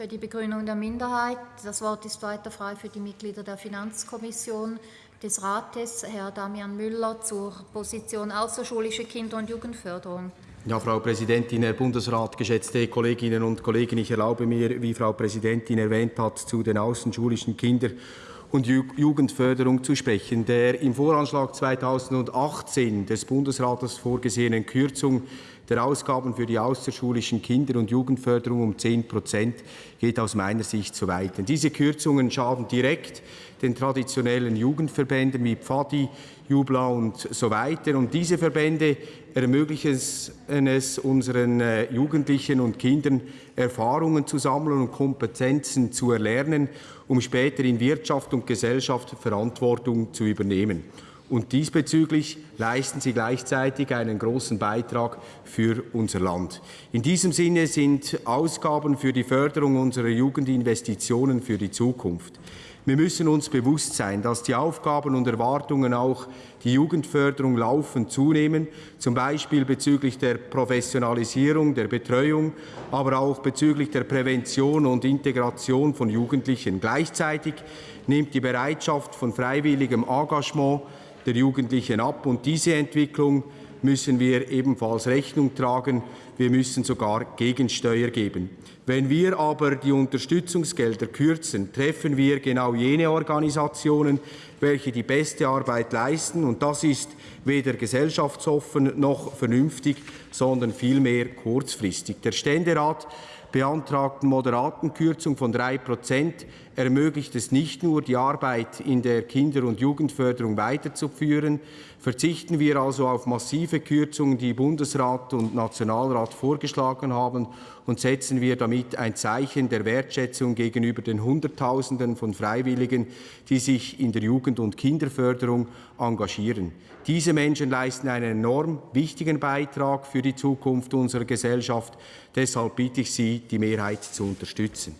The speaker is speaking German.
für die Begründung der Minderheit. Das Wort ist weiter frei für die Mitglieder der Finanzkommission des Rates. Herr Damian Müller zur Position außerschulische Kinder- und Jugendförderung. Ja, Frau Präsidentin, Herr Bundesrat, geschätzte Kolleginnen und Kollegen, ich erlaube mir, wie Frau Präsidentin erwähnt hat, zu den außenschulischen Kinder- und Jugendförderung zu sprechen. Der im Voranschlag 2018 des Bundesrates vorgesehenen Kürzung der Ausgaben für die außerschulischen Kinder- und Jugendförderung um 10 Prozent geht aus meiner Sicht zu weit. Denn diese Kürzungen schaden direkt den traditionellen Jugendverbänden wie Pfadi, Jubla und so weiter. Und diese Verbände ermöglichen es unseren äh, Jugendlichen und Kindern, Erfahrungen zu sammeln und Kompetenzen zu erlernen, um später in Wirtschaft und Gesellschaft Verantwortung zu übernehmen. Und diesbezüglich leisten sie gleichzeitig einen großen Beitrag für unser Land. In diesem Sinne sind Ausgaben für die Förderung unserer Jugend Investitionen für die Zukunft. Wir müssen uns bewusst sein, dass die Aufgaben und Erwartungen auch die Jugendförderung laufend zunehmen, zum Beispiel bezüglich der Professionalisierung, der Betreuung, aber auch bezüglich der Prävention und Integration von Jugendlichen. Gleichzeitig nimmt die Bereitschaft von freiwilligem Engagement der Jugendlichen ab. Und diese Entwicklung müssen wir ebenfalls Rechnung tragen. Wir müssen sogar Gegensteuer geben. Wenn wir aber die Unterstützungsgelder kürzen, treffen wir genau jene Organisationen, welche die beste Arbeit leisten. Und das ist weder gesellschaftsoffen noch vernünftig, sondern vielmehr kurzfristig. Der Ständerat beantragten moderaten Kürzung von drei Prozent ermöglicht es nicht nur, die Arbeit in der Kinder- und Jugendförderung weiterzuführen. Verzichten wir also auf massive Kürzungen, die Bundesrat und Nationalrat vorgeschlagen haben, und setzen wir damit ein Zeichen der Wertschätzung gegenüber den Hunderttausenden von Freiwilligen, die sich in der Jugend- und Kinderförderung engagieren. Diese Menschen leisten einen enorm wichtigen Beitrag für die Zukunft unserer Gesellschaft. Deshalb bitte ich Sie, die Mehrheit zu unterstützen.